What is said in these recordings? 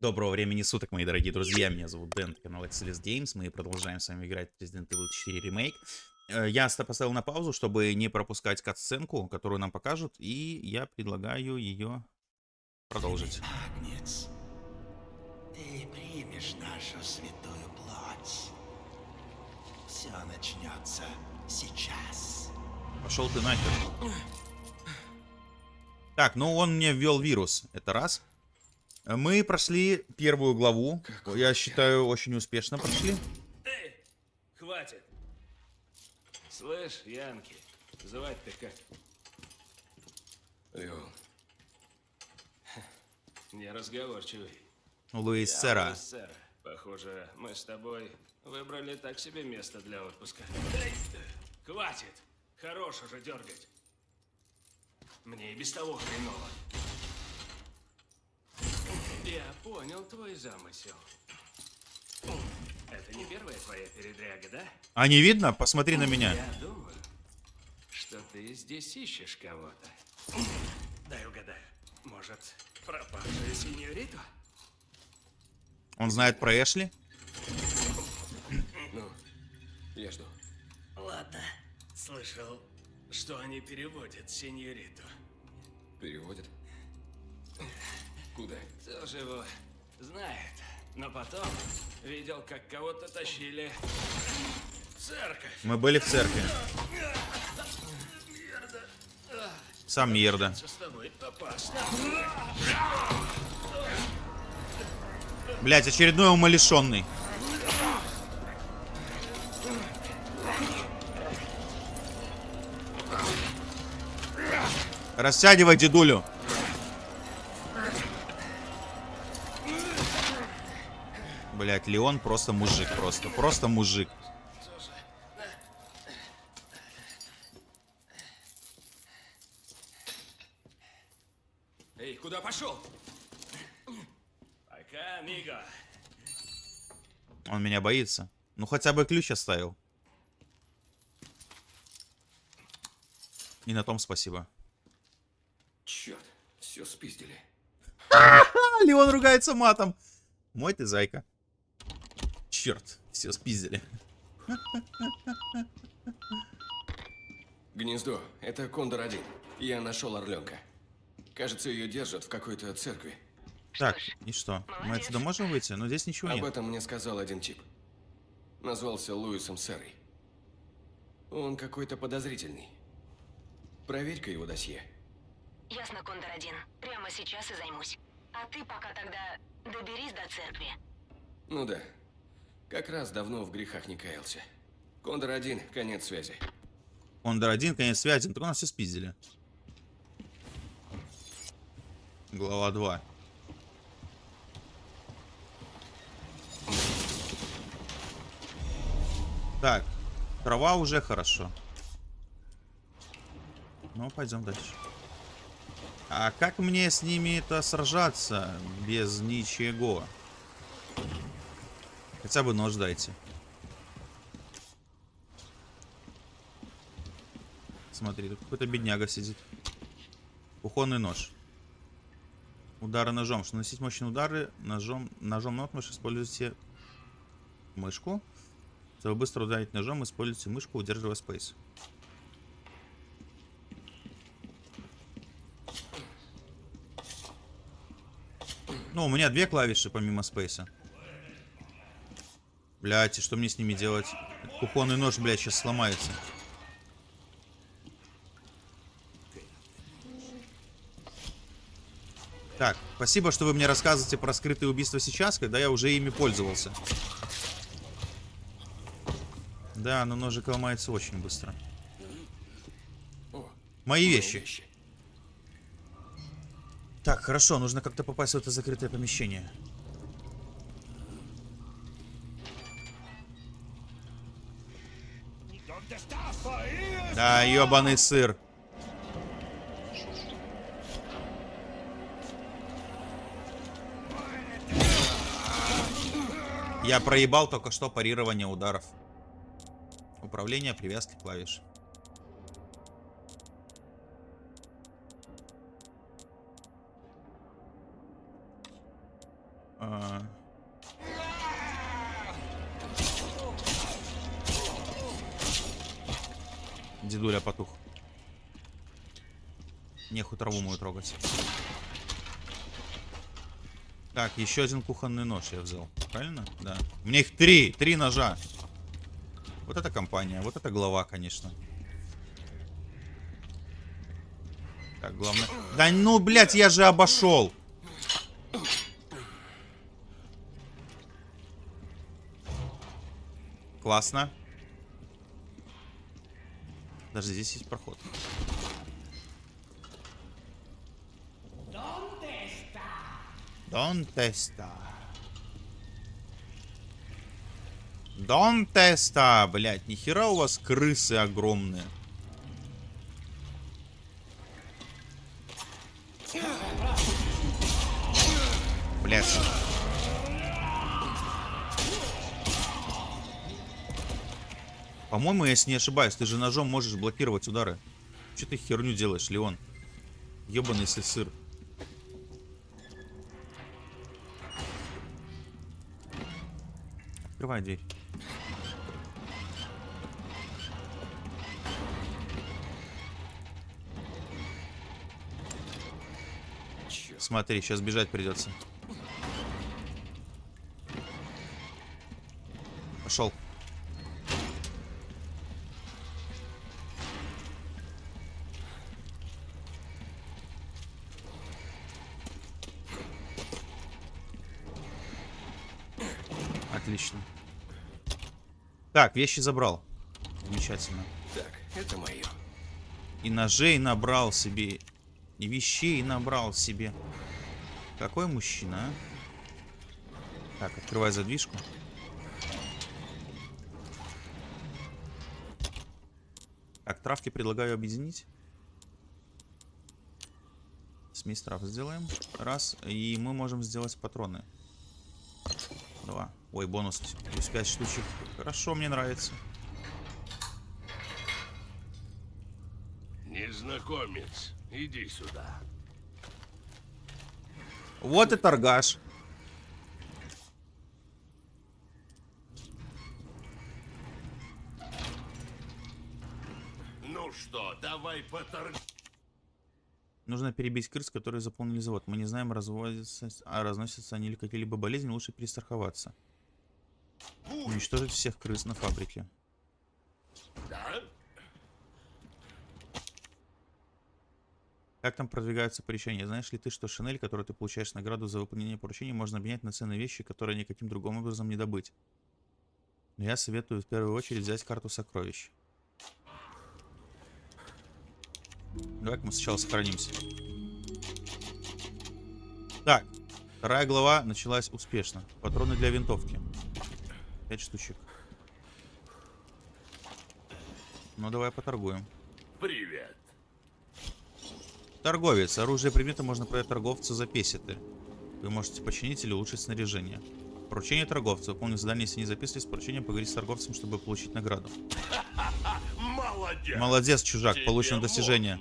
Доброго времени суток, мои дорогие друзья. Меня зовут Дэн, канал Excelis Games. Мы продолжаем с вами играть в Resident Evil 4 Remake. Э, Я ста- поставил на паузу, чтобы не пропускать кат-сценку, которую нам покажут, и я предлагаю ее продолжить. Агнец, ты примешь нашу святую плоть. Все начнется сейчас. Пошел ты нахер. Так, ну он мне ввел вирус. Это раз. Мы прошли первую главу. Я считаю, очень успешно прошли. Эй, хватит. Слышь, Янки, звать-то как? Леон, Неразговорчивый. Луис Я Сера. Луис Сера. Похоже, мы с тобой выбрали так себе место для отпуска. Эй, хватит. Хорош уже дергать. Мне и без того хреново. Я понял твой замысел. Это не первая твоя передряга, да? А не видно? Посмотри на меня. Я думаю, что ты здесь ищешь кого-то. Дай угадаю. Может, пропавшую синьориту? Он знает про Эшли. ну, я жду. Ладно. Слышал, что они переводят синьориту. Переводит? Куда? Тоже его знает. Но потом видел, как кого-то тащили в церковь. Мы были в церкви. Сам Ерда. Блять, очередной умалишенный. Растягивай дедулю. Блять, Леон просто мужик, просто, просто мужик. Эй, куда пошел? Пока, Миго. Он меня боится. Ну хотя бы ключ оставил. И на том спасибо. Черт, все спиздили. Леон ругается матом. Мой ты зайка. Черт, все спиздили. Гнездо, это Кондор-1. Я нашел Орленка. Кажется, ее держат в какой-то церкви. Так, и что? Мы отсюда можем выйти? Но здесь ничего Об нет. этом мне сказал один тип. Назвался Луисом Серой. Он какой-то подозрительный. Проверь-ка его досье. Ясно, Кондор-1. Прямо сейчас и займусь. А ты пока тогда доберись до церкви. Ну да. Как раз давно в грехах не каялся. Кондор-1, конец связи. Кондор один, конец связи. Так у нас все спиздили. Глава 2. Так, трава уже хорошо. Ну, пойдем дальше. А как мне с ними-то сражаться без ничего? Хотя бы нож дайте. Смотри, тут какой-то бедняга сидит. Кухонный нож. Удары ножом. Чтобы наносить мощные удары ножом, ножом наотмашь используйте мышку. Чтобы быстро ударить ножом, используйте мышку, удерживая спейс. Ну, у меня две клавиши помимо спейса. Блять, и что мне с ними делать? Кухонный нож, блядь, сейчас сломается. Так, спасибо, что вы мне рассказываете про скрытые убийства сейчас, когда я уже ими пользовался. Да, но ножик ломается очень быстро. Мои вещи. Так, хорошо, нужно как-то попасть в это закрытое помещение. Да, ебаный сыр. Я проебал только что парирование ударов. Управление привязки клавиш. А. Дедуля потух. Нехуй траву мою трогать. Так, еще один кухонный нож я взял. Правильно? Да. У меня их три. Три ножа. Вот это компания. Вот это глава, конечно. Так, главное... Да ну, блядь, я же обошел. Классно. Даже здесь есть проход. Don't testa. Don't testa, блядь, нихера у вас крысы огромные. Блядь. По-моему, если не ошибаюсь, ты же ножом можешь блокировать удары. Че ты херню делаешь, Леон? Ебаный сыр. Открывай дверь. Смотри, сейчас бежать придется. Так, вещи забрал. Замечательно. Так, это мое. И ножей набрал себе. И вещей набрал себе. Какой мужчина, а? Так, открывай задвижку. Так, травки предлагаю объединить. Смесь трав сделаем. Раз. И мы можем сделать патроны. Два. Ой, бонус. Плюс 5 штучек. Хорошо, мне нравится. Незнакомец, иди сюда. Вот и торгаш. Ну что, давай поторг... Нужно перебить крыс, которые заполнили завод. Мы не знаем, разводятся, а разносятся они или какие-либо болезни. Лучше перестраховаться. Уничтожить всех крыс на фабрике. Как там продвигаются поручения? Знаешь ли ты, что шинель, которую ты получаешь награду за выполнение поручений, можно обменять на ценные вещи, которые никаким другим образом не добыть? Но я советую в первую очередь взять карту сокровищ. давай мы сначала сохранимся. Так, вторая глава началась успешно. Патроны для винтовки. Пять штучек. Ну, давай поторгуем. Привет. Торговец. Оружие и предметы можно продать торговцу за песеты. Вы можете починить или улучшить снаряжение. Поручение торговца. Выполнить задание, если не записывались. Поручение поговорить с торговцем, чтобы получить награду. Молодец. Молодец, чужак. Тебе Получено достижение.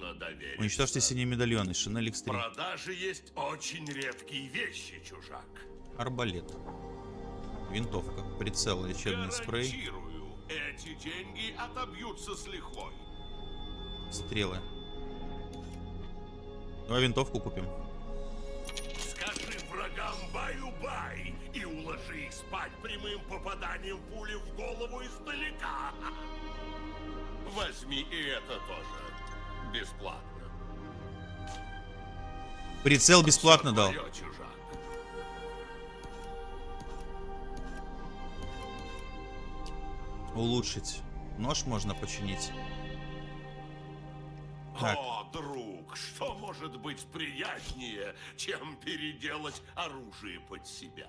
Уничтожьте синие медальоны. Шинель В Экстрим. продаже есть очень редкие вещи, чужак. Арбалет. Винтовка. Прицел. Лечебный спрей. Эти деньги отобьются с лихвой. Стрелы. Давай винтовку купим. Скажи врагам баю-бай и уложи их спать прямым попаданием пули в голову издалека. Возьми и это тоже. Бесплатно. Прицел бесплатно дал. чужак. Улучшить. Нож можно починить. Так. О, друг, что может быть приятнее, чем переделать оружие под себя?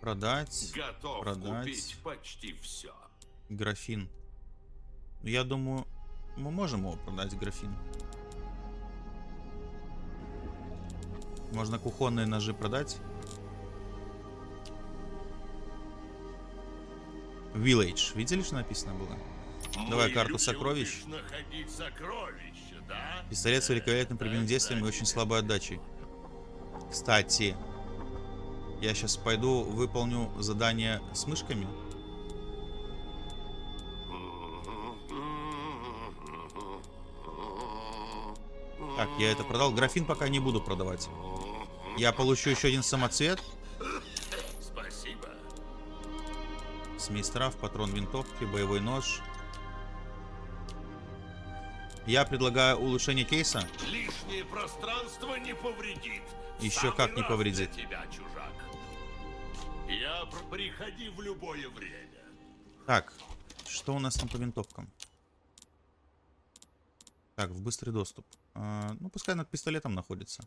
Продать. Готов Продать. купить почти все. Графин. Я думаю, мы можем его продать, графин. Можно кухонные ножи продать. Village. Видели, что написано было? Давай карту сокровищ. да? Пистолет с великолепным прямым действием и очень слабой отдачей. Кстати, Я сейчас пойду выполню задание с мышками. Так, я это продал. Графин пока не буду продавать. Я получу еще один самоцвет. Смесь трав, патрон винтовки, боевой нож. Я предлагаю улучшение кейса. Лишнее пространство не повредит. Еще самый как не повредит. тебя, чужак. Я пр- приходи в любое время. Так, что у нас там по винтовкам? Так, в быстрый доступ. А, ну, пускай над пистолетом находится.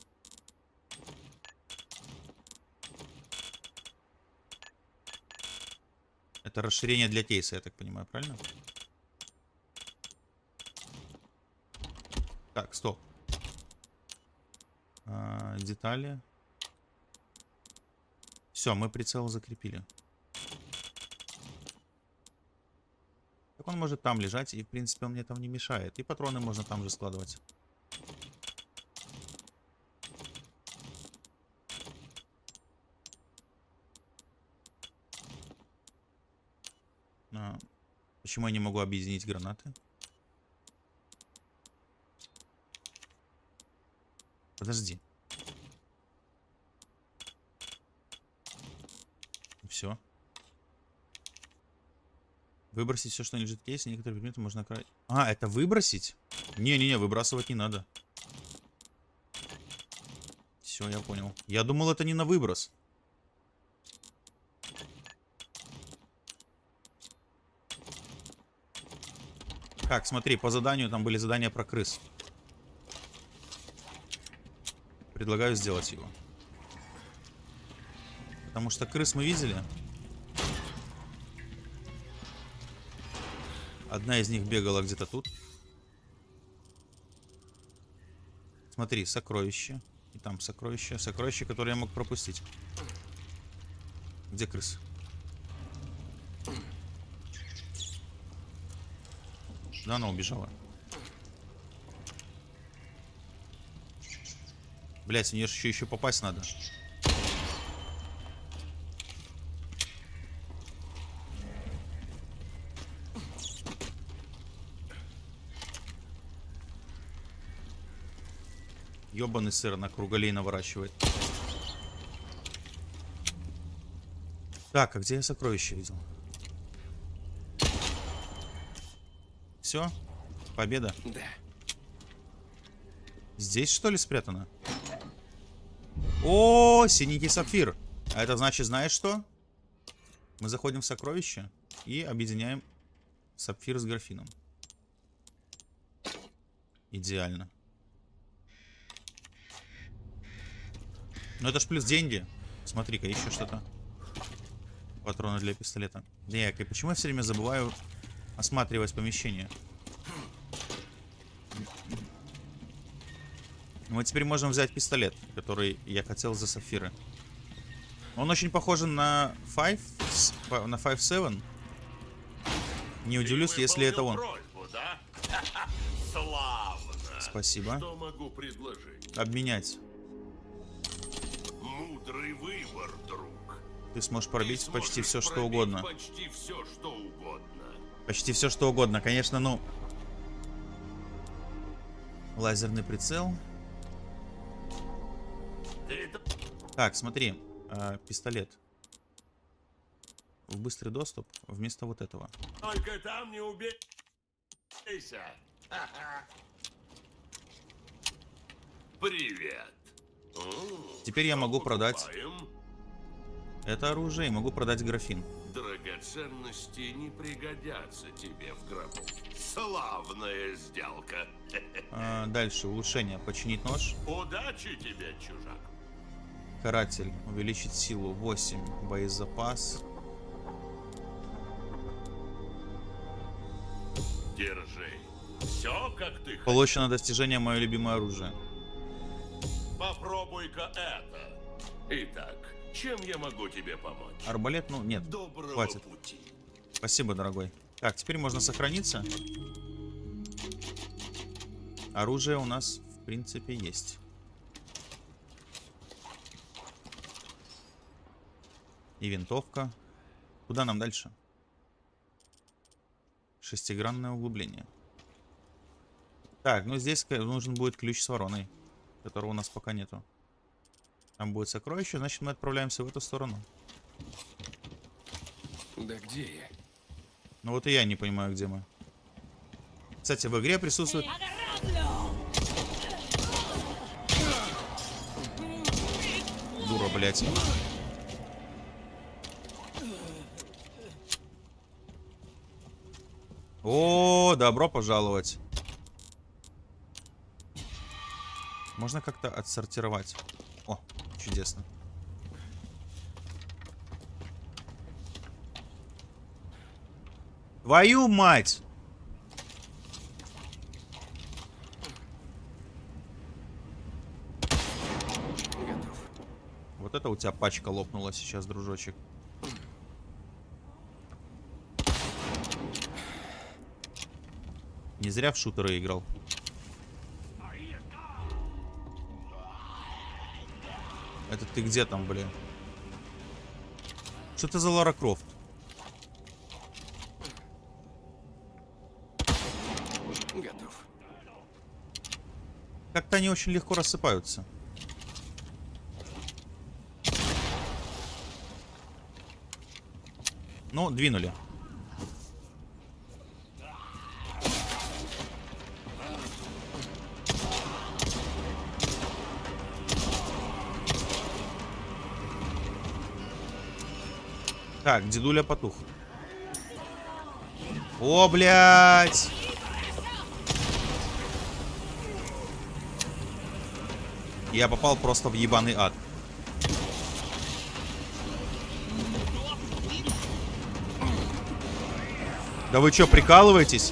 Это расширение для кейса, я так понимаю, правильно? Так, стоп. А, детали. Все, мы прицел закрепили. Так он может там лежать, и в принципе он мне там не мешает. И патроны можно там же складывать. А, почему я не могу объединить гранаты? Подожди. Все. Выбросить все, что лежит в кейсе. Некоторые предметы можно... кра- А, это выбросить? Не-не-не, выбрасывать не надо. Все, я понял. Я думал, это не на выброс. Так, смотри, по заданию там были задания про крыс. Предлагаю сделать его. Потому что крыс мы видели. Одна из них бегала где-то тут. Смотри, сокровище. И там сокровище. Сокровище, которое я мог пропустить. Где крыс? Да, она убежала. Блять, в нее еще, еще попасть надо. Ёбаный сыр на круголей наворачивает. Так, а где я сокровище видел? Все? Победа? Да. Здесь что ли спрятано? О, синенький сапфир. А это значит, знаешь что? Мы заходим в сокровище и объединяем сапфир с графином. Идеально. Ну это ж плюс деньги. Смотри-ка, еще что-то. Патроны для пистолета. Так, и почему я все время забываю осматривать помещение? Мы теперь можем взять пистолет, который я хотел за сапфиры. Он очень похож на 5, с- по- на 5-7. Не удивлюсь, Ты если это он. просьбу, да? Спасибо. Обменять. Мудрый выбор, друг. Ты сможешь Ты пробить почти сможешь все, что угодно. Почти все, что угодно. Почти все, что угодно. Конечно, ну... Лазерный прицел. Так, смотри. э, пистолет. В быстрый доступ вместо вот этого. только там не убейся. Привет. Теперь я могу продать. Это оружие и могу продать графин. Драгоценности не пригодятся тебе в гробу. Славная сделка. А, дальше, улучшение. Починить нож. Удачи тебе, чужак. Каратель. Увеличить силу 8. Боезапас. Держи. Все, как ты хочешь. Получено достижение мое любимое оружие. Попробуй-ка это. Итак, чем я могу тебе помочь? Арбалет, ну нет. Доброго хватит. пути. Спасибо, дорогой. Так, теперь можно сохраниться. Оружие у нас, в принципе, есть. И винтовка. Куда нам дальше? Шестигранное углубление. Так, ну здесь нужен будет ключ с вороной, которого у нас пока нету. Там будет сокровище, значит мы отправляемся в эту сторону. Да где я? Ну вот и я не понимаю, где мы. Кстати, в игре присутствует... Дура, блядь. О, добро пожаловать. Можно как-то отсортировать. Чудесно. Твою мать! Вот это у тебя пачка лопнула сейчас, дружочек. Не зря в шутеры играл. Это ты где там, блин? Что это за Лара Крофт? Готов. Как-то они очень легко рассыпаются. Ну, двинули. Так, дедуля потух. О, блядь! Я попал просто в ебаный ад. Да вы чё, прикалываетесь?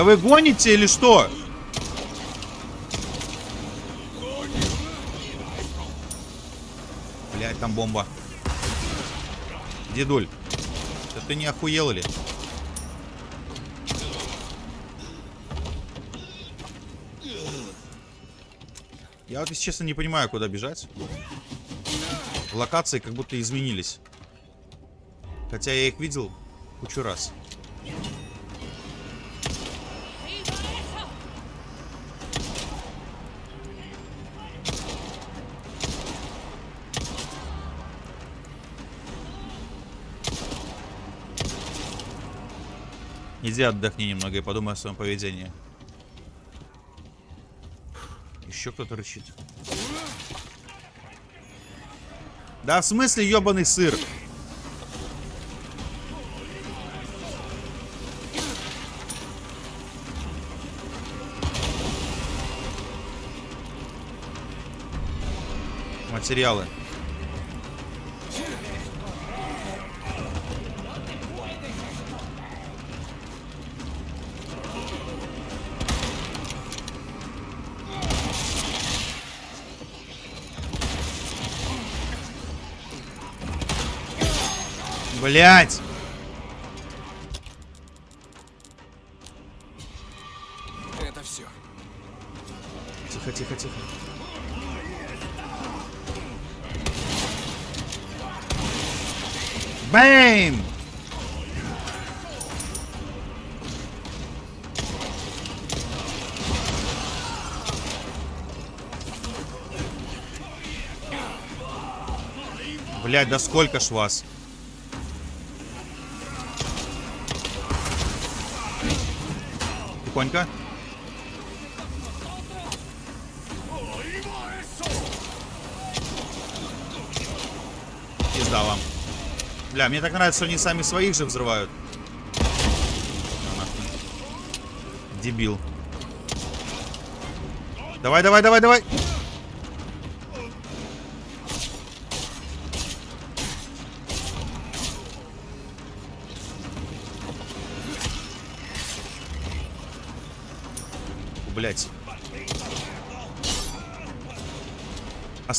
Да вы гоните или что? Блять, там бомба. Дедуль, да ты не охуел ли? Я вот, если честно, не понимаю, куда бежать. Локации как будто изменились. Хотя я их видел кучу раз. Иди отдохни немного и подумай о своем поведении. Еще кто-то рычит. Да в смысле ебаный сыр? Материалы. Блять! Это все. Тихо, тихо, тихо. Бэйм! Блять, да сколько ж вас? Тихонько. Пизда вам. Бля, мне так нравится, что они сами своих же взрывают. Дебил. Давай, давай, давай, давай.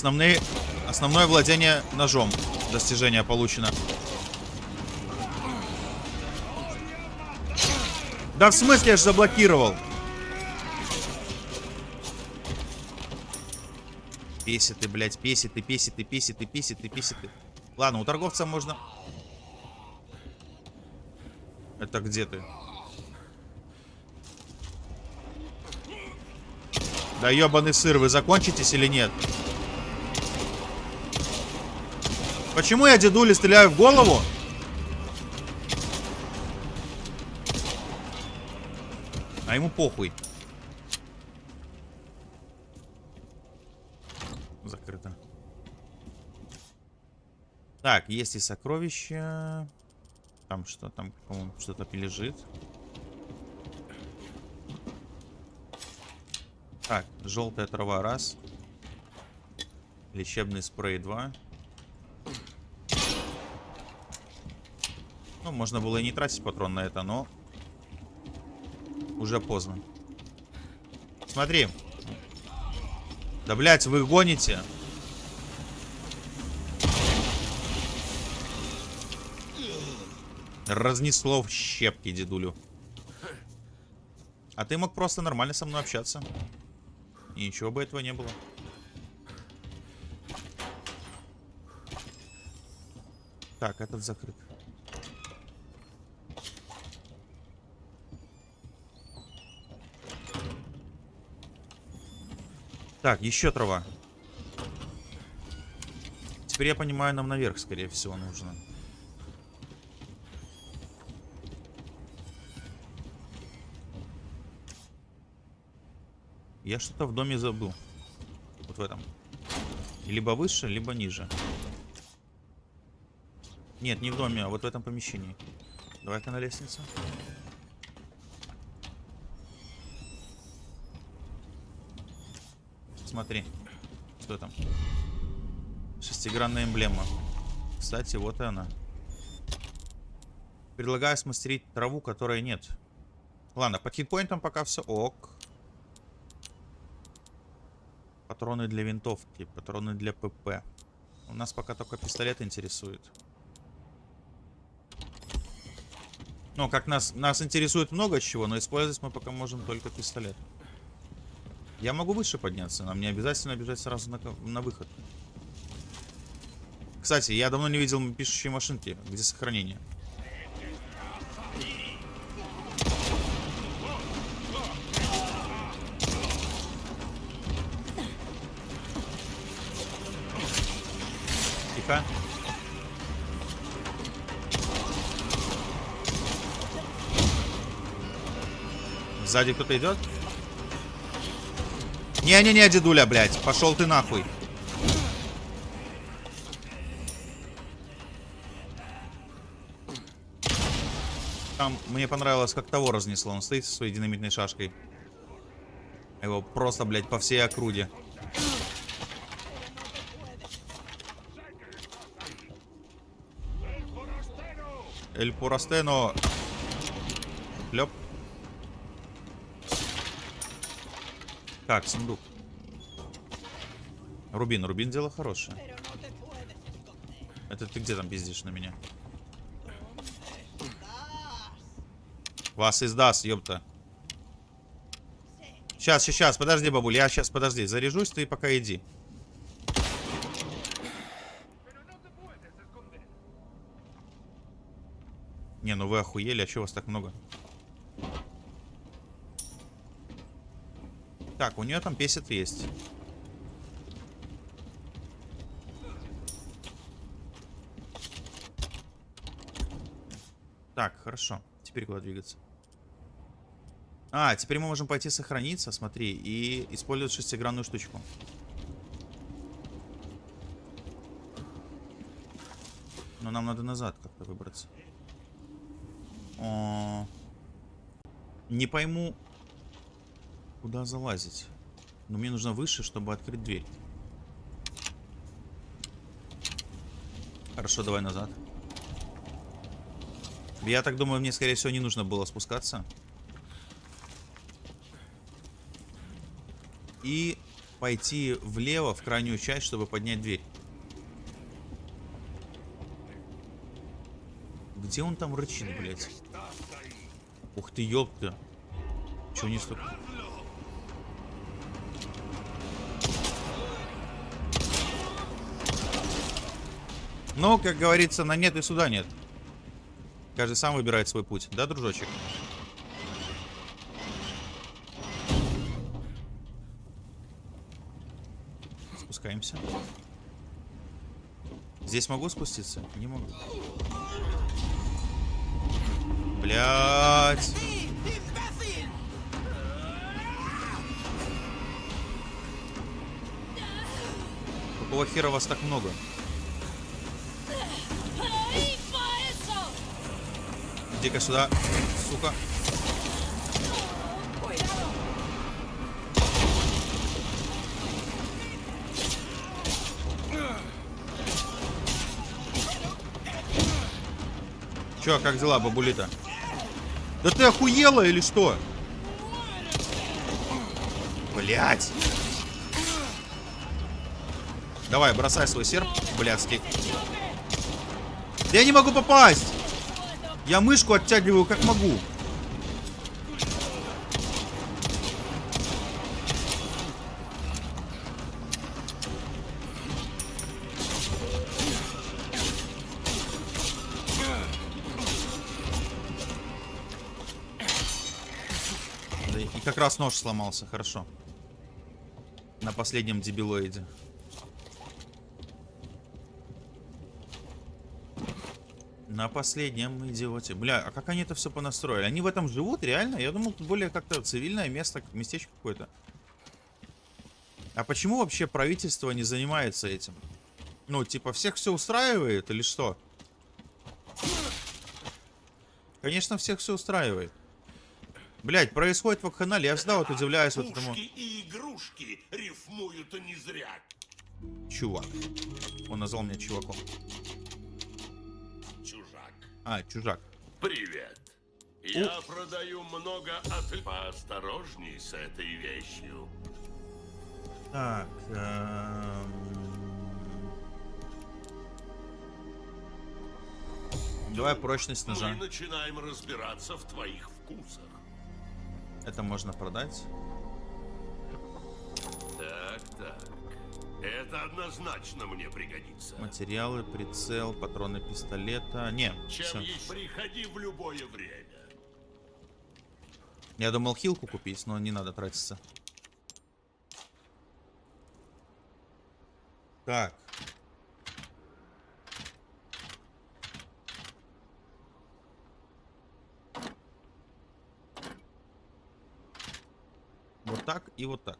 Основные, основное владение ножом. Достижение получено. Да в смысле я же заблокировал? Песит ты, блядь, песит ты, песит ты, песит ты, песит ты, песит ты. Ладно, у торговца можно... Это где ты? Да ебаный сыр, вы закончитесь или нет? Почему я дедуле стреляю в голову? А ему похуй. Закрыто. Так, есть и сокровища. Там что? Там, по-моему, что-то лежит. Так, желтая трава раз. Лечебный спрей два. Ну, можно было и не тратить патрон на это, но уже поздно. Смотри. Да, блядь, вы гоните. Разнесло в щепки, дедулю. А ты мог просто нормально со мной общаться. И ничего бы этого не было. Так, этот закрыт. Так, еще трава. Теперь я понимаю, нам наверх, скорее всего, нужно. Я что-то в доме забыл. Вот в этом. Либо выше, либо ниже. Нет, не в доме, а вот в этом помещении. Давай-ка на лестницу. Смотри. Что там? Шестигранная эмблема. Кстати, вот и она. Предлагаю смастерить траву, которой нет. Ладно, по хитпоинтам пока все ок. Патроны для винтовки, патроны для ПП. У нас пока только пистолет интересует. Ну, как нас, нас интересует много чего, но использовать мы пока можем только пистолет. Я могу выше подняться, нам не обязательно бежать сразу на, на выход. Кстати, я давно не видел пишущие машинки. Где сохранение? Тихо. Сзади кто-то идет? Не-не-не, дедуля, блядь. Пошел ты нахуй. Там мне понравилось, как того разнесло. Он стоит со своей динамитной шашкой. Его просто, блядь, по всей округе. Эль Пурастено. Лёп. Так, сундук. Рубин, Рубин дело хорошее. Это ты где там пиздишь на меня? Вас издаст, ёпта. Сейчас, сейчас, подожди, бабуль, я сейчас, подожди, заряжусь, ты пока иди. Не, ну вы охуели, а чего вас так много? Так, у нее там песет есть. Так, хорошо. Теперь куда двигаться? А, теперь мы можем пойти сохраниться, смотри, и использовать шестигранную штучку. Но нам надо назад как-то выбраться. О, Не пойму, куда залазить. Но мне нужно выше, чтобы открыть дверь. Хорошо, давай назад. Я так думаю, мне, скорее всего, не нужно было спускаться. И пойти влево, в крайнюю часть, чтобы поднять дверь. Где он там рычит, блядь? Ух ты, ёпта. Чего не столько? Но, как говорится, на нет и суда нет. Каждый сам выбирает свой путь. Да, дружочек? Спускаемся. Здесь могу спуститься? Не могу. Блять. Какого хера вас так много? Иди-ка сюда, сука. Чё, как дела, бабулита? Да ты охуела или что? Блять. Давай, бросай свой серп, блядский. Я не могу попасть! Я мышку оттягиваю как могу. И как раз нож сломался, хорошо. На последнем дебилоиде. На последнем идиоте. Бля, а как они это все понастроили? Они в этом живут, реально? Я думал, тут более как-то цивильное место, местечко какое-то. А почему вообще правительство не занимается этим? Ну, типа, всех все устраивает или что? Конечно, всех все устраивает. Блять, происходит в вакханале. Я всегда вот удивляюсь вот этому... И игрушки рифмуют не зря. Чувак. Он назвал меня чуваком. А, чужак. Привет. Я продаю много от... Поосторожней с этой вещью. Так, эм, Давай прочность ножа. Мы начинаем разбираться в твоих вкусах. Это можно продать. Так, так. Это однозначно мне пригодится. Материалы, прицел, патроны пистолета. Не, Чем есть? Приходи в любое время. Я думал хилку купить, но не надо тратиться. Так. Вот так и вот так.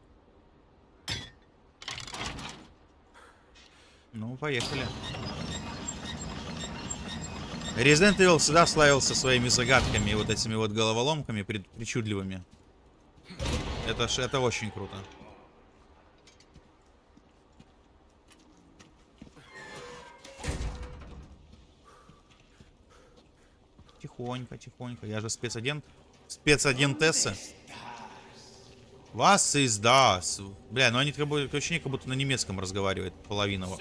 Ну, поехали. Resident Evil всегда славился своими загадками вот этими вот головоломками причудливыми. Это, ж- это очень круто. Тихонько, тихонько. Я же спецагент. Спецагентесса. Вас из. Бля, ну они бы, ощущение, как будто на немецком разговаривает половина. во-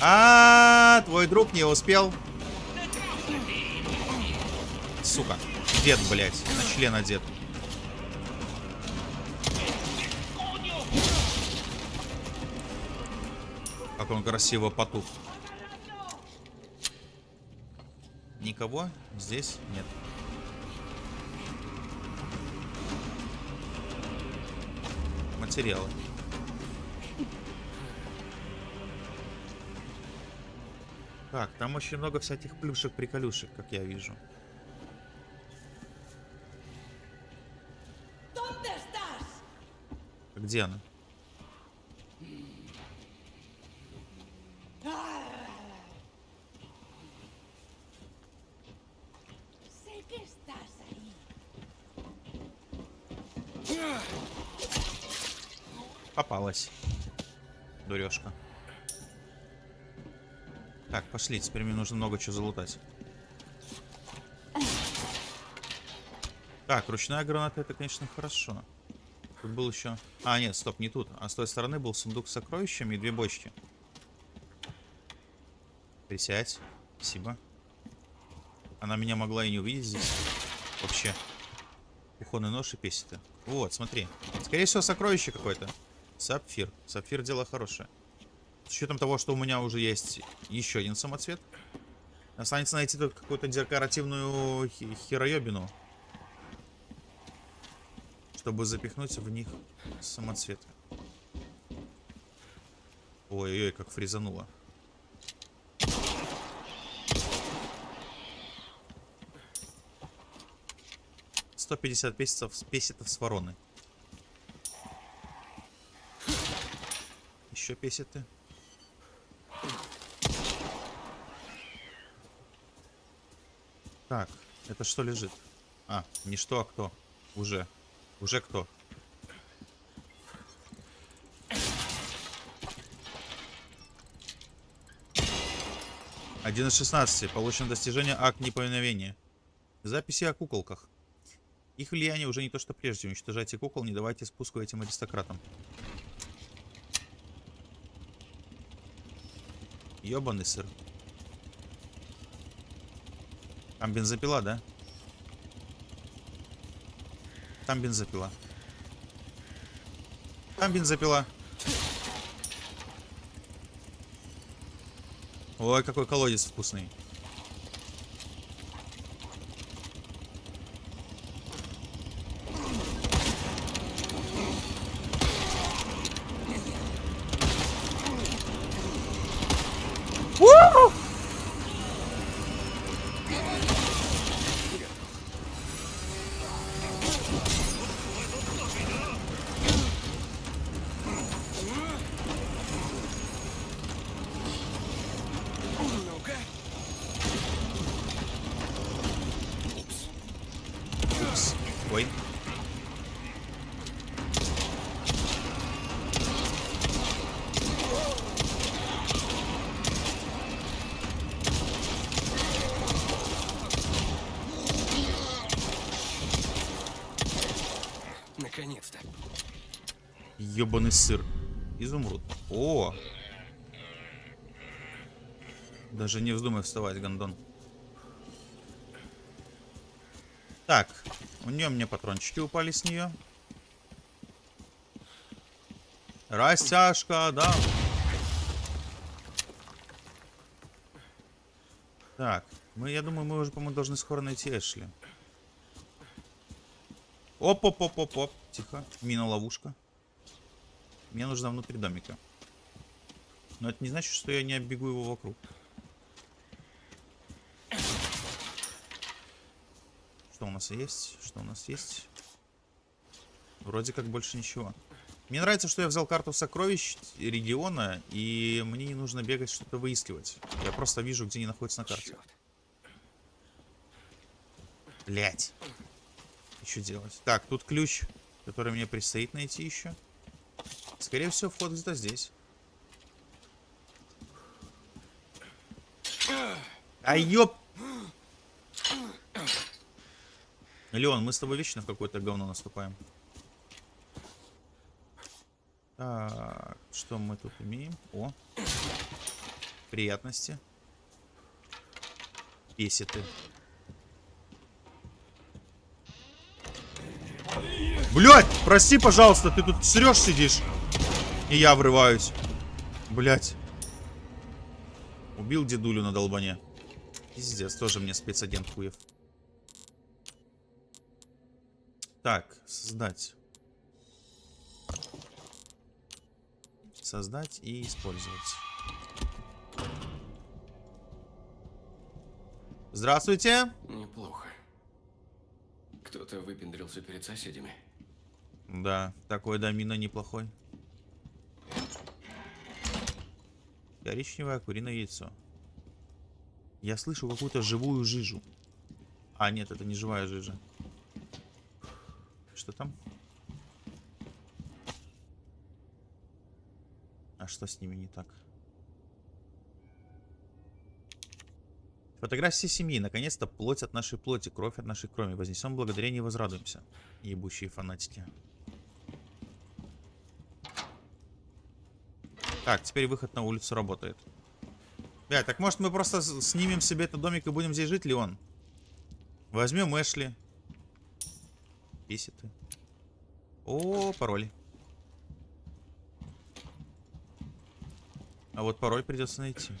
А, твой друг не успел. Сука. Дед, блядь. На член одет. Как он красиво потух. Никого здесь нет. Материалы. Так, там очень много всяких плюшек-приколюшек, как я вижу. Где она? Пошли. Теперь мне нужно много чего залутать. Так, ручная граната это, конечно, хорошо. Тут был еще... А, нет, стоп, не тут. А с той стороны был сундук с сокровищами и две бочки. Присядь. Спасибо. Она меня могла и не увидеть здесь. Вообще. Кухонный нож и песиты. Вот, смотри. Скорее всего, сокровище какое-то. Сапфир. Сапфир дело хорошее. С учетом того, что у меня уже есть еще один самоцвет. Останется найти только какую-то декоративную хероебину. Чтобы запихнуть в них самоцветы. Ой-ой-ой, как фризануло. Сто пятьдесят песетов, песетов с вороны. Еще песеты. Так, это что лежит? А, не что, а кто? Уже. Уже кто? Один из 16. Получено достижение акт неповиновения. Записи о куколках. Их влияние уже не то, что прежде. Уничтожайте кукол, не давайте спуску этим аристократам. Ёбаный сыр. Там бензопила, да? Там бензопила. Там бензопила. Ой, какой колодец вкусный. Ёбаный сыр. Изумруд. О! Даже не вздумай вставать, гондон. Так, у нее мне патрончики упали с нее. Растяжка, да. Так, мы, я думаю, мы уже, по-моему, должны скоро найти Эшли. Оп-оп-оп-оп-оп. Тихо. Мина-ловушка. Мне нужна внутри домика. Но это не значит, что я не оббегу его вокруг. Что у нас есть? Что у нас есть? Вроде как больше ничего. Мне нравится, что я взял карту сокровищ региона, и мне не нужно бегать что-то выискивать. Я просто вижу, где они находятся на карте. Блять. Что делать? Так, тут ключ, который мне предстоит найти еще. Скорее всего, вход где-то здесь. А ёп! Леон, мы с тобой вечно в какое-то говно наступаем. Так, что мы тут имеем? О, приятности. Песеты. Блять, прости, пожалуйста, ты тут срешь сидишь. И я врываюсь. Блять. Убил дедулю на долбане. Пиздец, тоже мне спецагент хуев. Так, создать. Создать и использовать. Здравствуйте. Неплохо. Кто-то выпендрился перед соседями. Да, такой домино неплохой. Коричневое куриное яйцо. Я слышу какую-то живую жижу. А, нет, это не живая жижа. Что там? А что с ними не так? Фотографии семьи. Наконец-то плоть от нашей плоти, кровь от нашей крови. Вознесем благодарение и возрадуемся. Ебущие фанатики. Так, теперь выход на улицу работает. Бля, так может мы просто снимем себе этот домик и будем здесь жить, Леон? Возьмем Эшли. Писи ты. О, пароль. А вот пароль придется найти.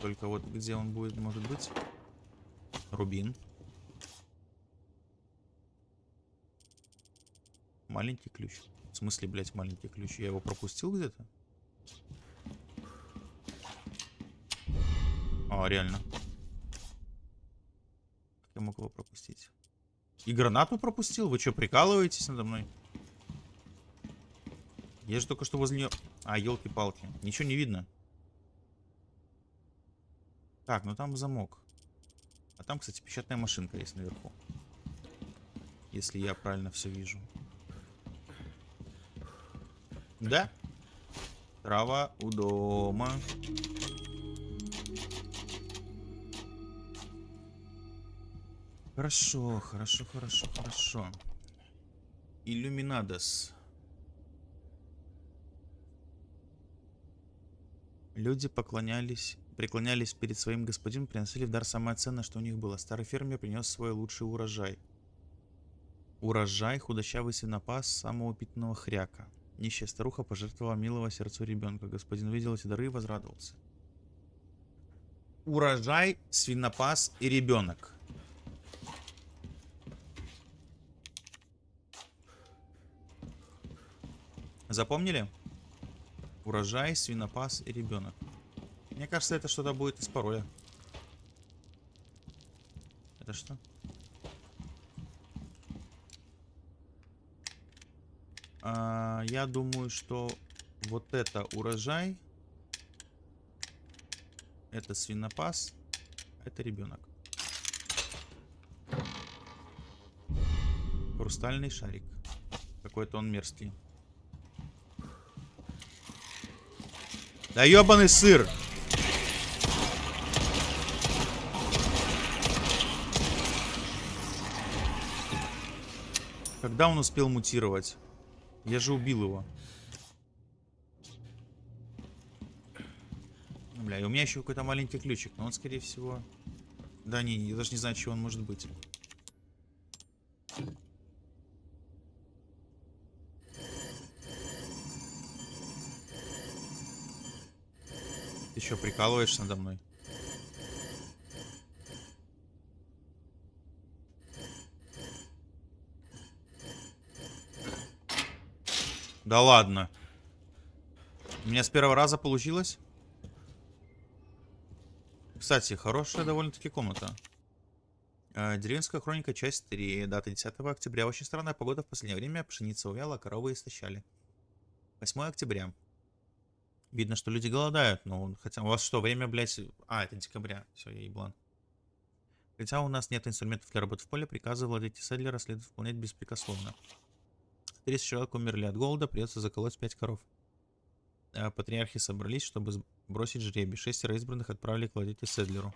Только вот где он будет, может быть? Рубин. Маленький ключ. В смысле, блядь, маленький ключ? Я его пропустил где-то? А, реально. Как я мог его пропустить? И гранату пропустил? Вы что, прикалываетесь надо мной? Я же только что возле нее... А, елки-палки. Ничего не видно. Так, ну там замок. А там, кстати, печатная машинка есть наверху. Если я правильно все вижу. Да? Трава у дома. Хорошо, хорошо, хорошо, хорошо. Иллюминадос. Люди поклонялись, преклонялись перед своим господином, приносили в дар самое ценное, что у них было. Старый фермер принес свой лучший урожай. Урожай худощавый свинопас самого упитанного хряка. Нищая старуха пожертвовала милого сердцу ребенка. Господин увидел эти дары и возрадовался. Урожай, свинопас и ребенок. Запомнили? Урожай, свинопас и ребенок. Мне кажется, это что-то будет из пароля. Это что? А, я думаю, что вот это урожай. Это свинопас. Это ребенок. Хрустальный шарик. Какой-то он мерзкий. Да ебаный сыр! Когда он успел мутировать? Я же убил его. Бля, и у меня еще какой-то маленький ключик, но он, скорее всего... Да не, я даже не знаю, чего он может быть. Ты что, прикалываешься надо мной? Да ладно. У меня с первого раза получилось? Кстати, хорошая довольно-таки комната. Э, Деревенская хроника, часть 3. Дата 10 октября. Очень странная погода в последнее время. Пшеница увяла, коровы истощали. 8 октября. Видно, что люди голодают, но хотя у вас что, время, блядь... А, это декабря. Все, я еблан. Хотя у нас нет инструментов для работы в поле, приказы владельца Седлера следует выполнять беспрекословно. 30 человек умерли от голода, придется заколоть 5 коров. А Патриархи собрались, чтобы бросить жребий. Шестеро избранных отправили к владельцу Седлеру.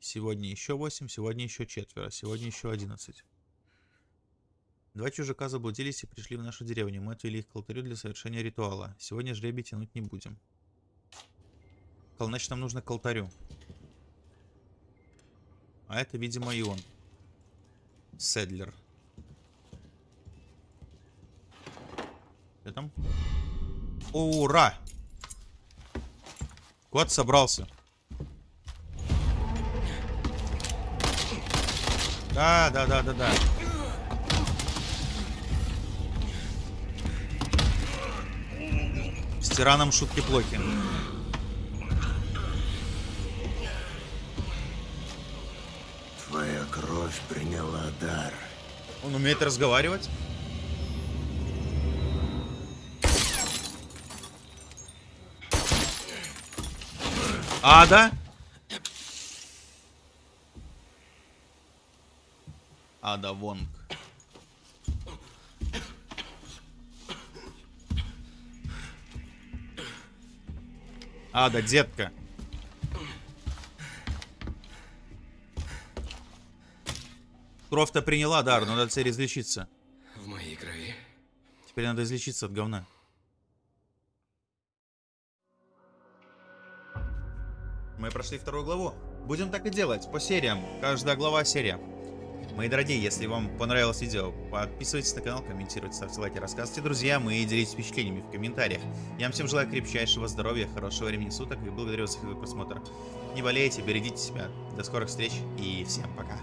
Сегодня еще 8, сегодня еще четверо, сегодня еще 11. Два чужака заблудились и пришли в нашу деревню. Мы отвели их к алтарю для совершения ритуала. Сегодня жребий тянуть не будем. Значит, нам нужно к алтарю. А это, видимо, и он. Седлер. Где там? Ура! Кот собрался. Да, да, да, да, да. С тираном шутки плохи. Твоя кровь приняла дар. Он умеет разговаривать? А, да? Ада Вонг. Ада, детка. Кровь-то приняла дар, но надо теперь излечиться. В моей крови Теперь надо излечиться от говна. Мы прошли вторую главу. Будем так и делать, по сериям. Каждая глава серия. Мои дорогие, если вам понравилось видео, подписывайтесь на канал, комментируйте, ставьте лайки, рассказывайте друзьям и делитесь впечатлениями в комментариях. Я вам всем желаю крепчайшего здоровья, хорошего времени суток и благодарю вас за просмотр. Не болейте, берегите себя. До скорых встреч и всем пока.